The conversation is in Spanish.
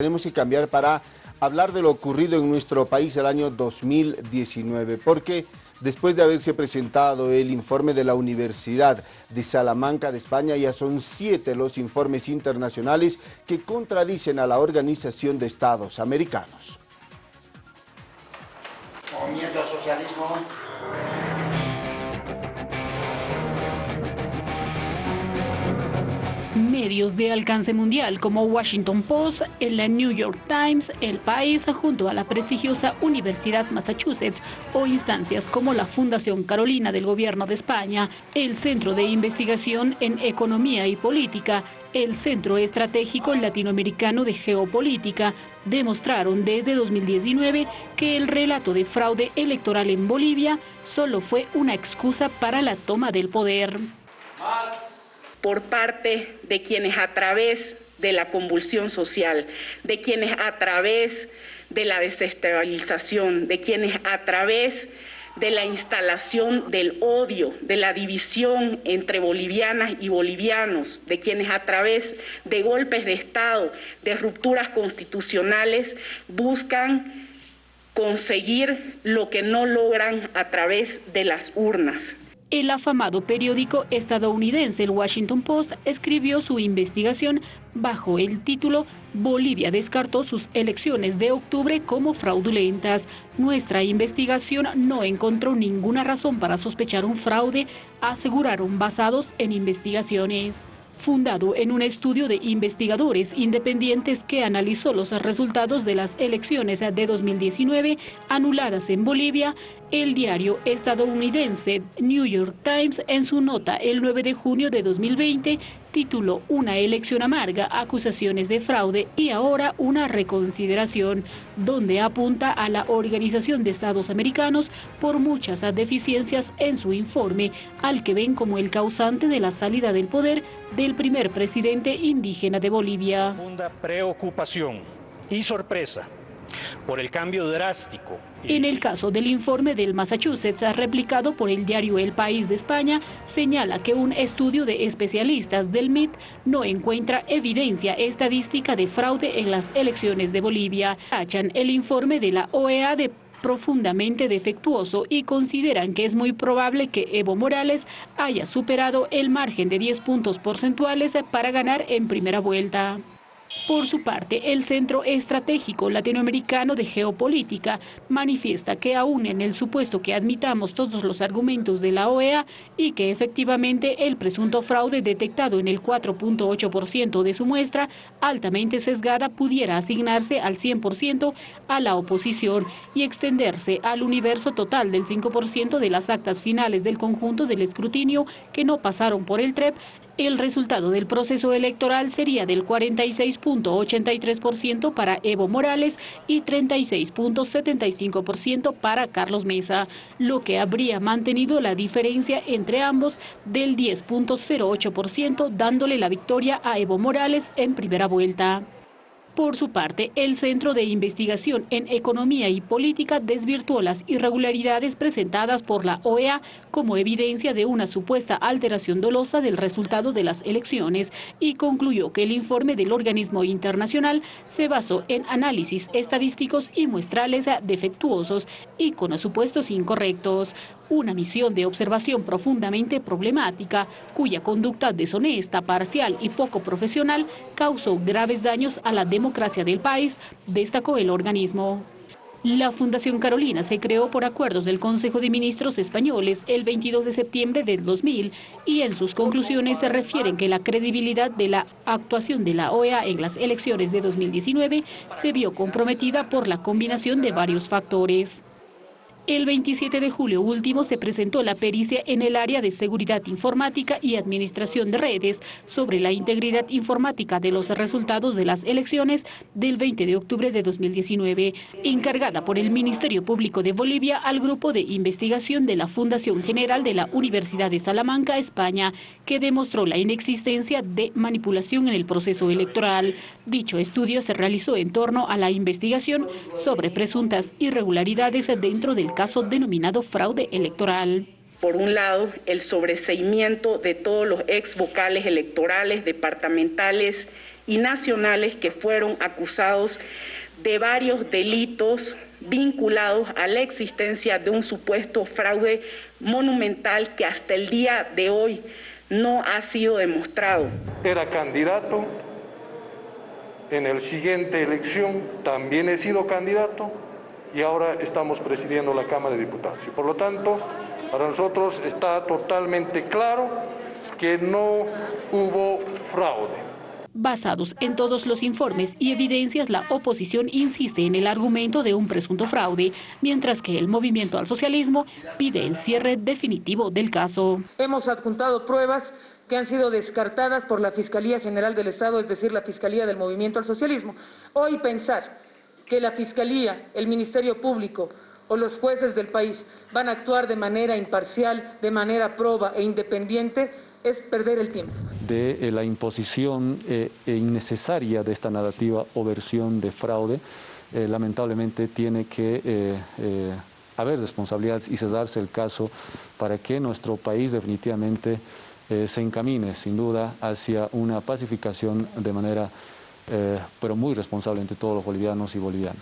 Tenemos que cambiar para hablar de lo ocurrido en nuestro país el año 2019, porque después de haberse presentado el informe de la Universidad de Salamanca de España, ya son siete los informes internacionales que contradicen a la Organización de Estados Americanos. Socialismo medios de alcance mundial como Washington Post, el New York Times, El País, junto a la prestigiosa Universidad Massachusetts o instancias como la Fundación Carolina del Gobierno de España, el Centro de Investigación en Economía y Política, el Centro Estratégico Latinoamericano de Geopolítica demostraron desde 2019 que el relato de fraude electoral en Bolivia solo fue una excusa para la toma del poder por parte de quienes a través de la convulsión social, de quienes a través de la desestabilización, de quienes a través de la instalación del odio, de la división entre bolivianas y bolivianos, de quienes a través de golpes de Estado, de rupturas constitucionales, buscan conseguir lo que no logran a través de las urnas. El afamado periódico estadounidense el Washington Post escribió su investigación bajo el título Bolivia descartó sus elecciones de octubre como fraudulentas. Nuestra investigación no encontró ninguna razón para sospechar un fraude, aseguraron basados en investigaciones fundado en un estudio de investigadores independientes que analizó los resultados de las elecciones de 2019 anuladas en Bolivia, el diario estadounidense New York Times en su nota el 9 de junio de 2020 tituló Una elección amarga, acusaciones de fraude y ahora una reconsideración, donde apunta a la Organización de Estados Americanos por muchas deficiencias en su informe, al que ven como el causante de la salida del poder del primer presidente indígena de Bolivia. preocupación y sorpresa por el cambio drástico. En el caso del informe del Massachusetts replicado por el diario El País de España, señala que un estudio de especialistas del MIT no encuentra evidencia estadística de fraude en las elecciones de Bolivia. Tachan el informe de la OEA de profundamente defectuoso y consideran que es muy probable que Evo Morales haya superado el margen de 10 puntos porcentuales para ganar en primera vuelta. Por su parte, el Centro Estratégico Latinoamericano de Geopolítica manifiesta que aún en el supuesto que admitamos todos los argumentos de la OEA y que efectivamente el presunto fraude detectado en el 4.8% de su muestra altamente sesgada pudiera asignarse al 100% a la oposición y extenderse al universo total del 5% de las actas finales del conjunto del escrutinio que no pasaron por el TREP, el resultado del proceso electoral sería del 46.83% para Evo Morales y 36.75% para Carlos Mesa, lo que habría mantenido la diferencia entre ambos del 10.08%, dándole la victoria a Evo Morales en primera vuelta. Por su parte, el Centro de Investigación en Economía y Política desvirtuó las irregularidades presentadas por la OEA como evidencia de una supuesta alteración dolosa del resultado de las elecciones y concluyó que el informe del organismo internacional se basó en análisis estadísticos y muestrales defectuosos y con supuestos incorrectos una misión de observación profundamente problemática, cuya conducta deshonesta, parcial y poco profesional causó graves daños a la democracia del país, destacó el organismo. La Fundación Carolina se creó por acuerdos del Consejo de Ministros españoles el 22 de septiembre del 2000 y en sus conclusiones se refieren que la credibilidad de la actuación de la OEA en las elecciones de 2019 se vio comprometida por la combinación de varios factores. El 27 de julio último se presentó la pericia en el área de seguridad informática y administración de redes sobre la integridad informática de los resultados de las elecciones del 20 de octubre de 2019, encargada por el Ministerio Público de Bolivia al grupo de investigación de la Fundación General de la Universidad de Salamanca, España, que demostró la inexistencia de manipulación en el proceso electoral. Dicho estudio se realizó en torno a la investigación sobre presuntas irregularidades dentro del caso denominado fraude electoral. Por un lado, el sobreseimiento de todos los ex vocales electorales, departamentales y nacionales que fueron acusados de varios delitos vinculados a la existencia de un supuesto fraude monumental que hasta el día de hoy no ha sido demostrado. Era candidato, en el siguiente elección también he sido candidato y ahora estamos presidiendo la Cámara de Diputados. Y por lo tanto, para nosotros está totalmente claro que no hubo fraude. Basados en todos los informes y evidencias, la oposición insiste en el argumento de un presunto fraude, mientras que el movimiento al socialismo pide el cierre definitivo del caso. Hemos adjuntado pruebas que han sido descartadas por la Fiscalía General del Estado, es decir, la Fiscalía del Movimiento al Socialismo. Hoy pensar que la Fiscalía, el Ministerio Público o los jueces del país van a actuar de manera imparcial, de manera proba e independiente, es perder el tiempo. De eh, la imposición eh, e innecesaria de esta narrativa o versión de fraude, eh, lamentablemente tiene que haber responsabilidades y cesarse el caso para que nuestro país definitivamente se encamine, sin duda, hacia una pacificación de manera, pero muy responsable entre todos los bolivianos y bolivianas.